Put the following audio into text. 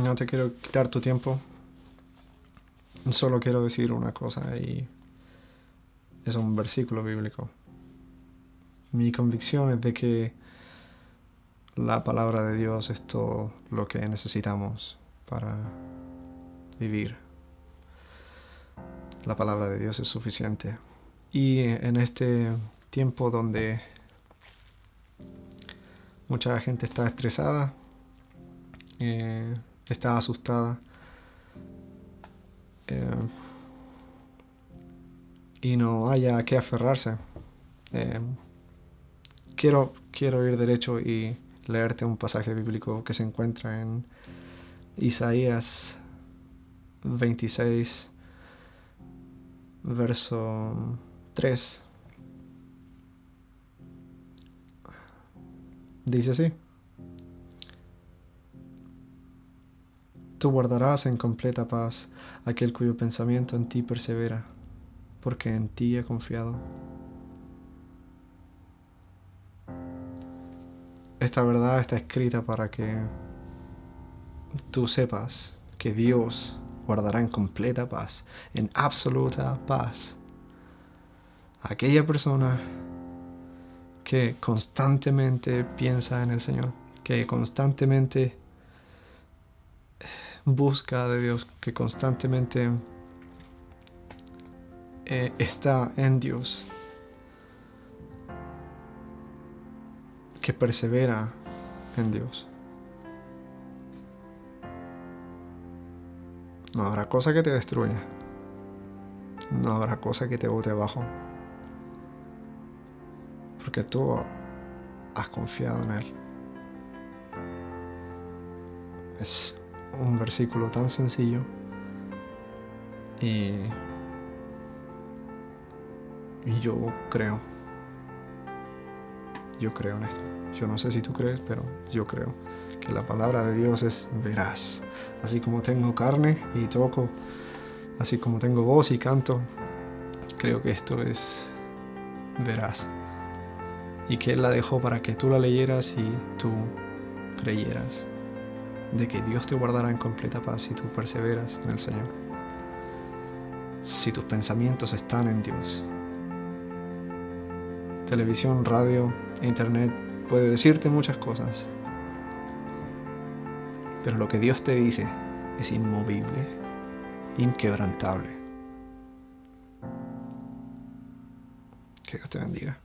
No te quiero quitar tu tiempo. Solo quiero decir una cosa y es un versículo bíblico. Mi convicción es de que la palabra de Dios es todo lo que necesitamos para vivir. La palabra de Dios es suficiente. Y en este tiempo donde mucha gente está estresada, eh, está asustada, eh, y no haya a qué aferrarse, eh, quiero, quiero ir derecho y leerte un pasaje bíblico que se encuentra en Isaías 26, verso 3. Dice así. Tú guardarás en completa paz aquel cuyo pensamiento en ti persevera, porque en ti he confiado. Esta verdad está escrita para que tú sepas que Dios guardará en completa paz, en absoluta paz, aquella persona que constantemente piensa en el Señor, que constantemente busca de Dios, que constantemente eh, está en Dios, que persevera en Dios. No habrá cosa que te destruya. No habrá cosa que te bote abajo. Porque tú has confiado en Él. Es un versículo tan sencillo. Y, yo creo. Yo creo en esto. Yo no sé si tú crees, pero yo creo que la palabra de Dios es veraz. Así como tengo carne y toco, así como tengo voz y canto, creo que esto es veraz. Y que Él la dejó para que tú la leyeras y tú creyeras de que Dios te guardará en completa paz si tú perseveras en el Señor. Si tus pensamientos están en Dios. Televisión, radio, internet puede decirte muchas cosas, pero lo que Dios te dice es inmovible, inquebrantable. Que Dios te bendiga.